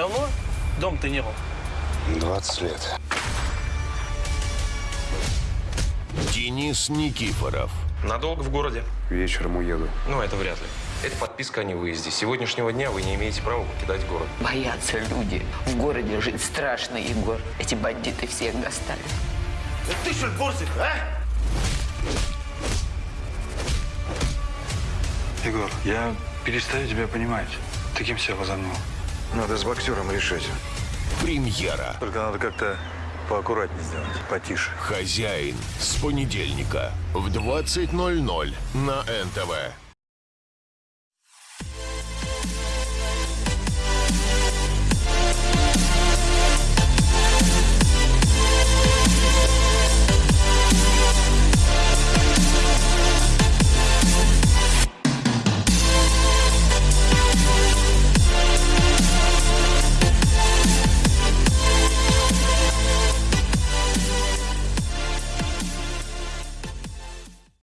Давно дом ты не был? 20 лет. Денис Никифоров. Надолго в городе? Вечером уеду. Ну, это вряд ли. Это подписка о невыезде. С сегодняшнего дня вы не имеете права покидать город. Боятся люди. В городе жить страшно, Егор. Эти бандиты всех достали. Ты что, Борзик, а? Егор, я перестаю тебя понимать. Ты кем себя возомнил? Надо с боксером решать. Премьера. Только надо как-то поаккуратнее сделать, потише. Хозяин. С понедельника в 20.00 на НТВ.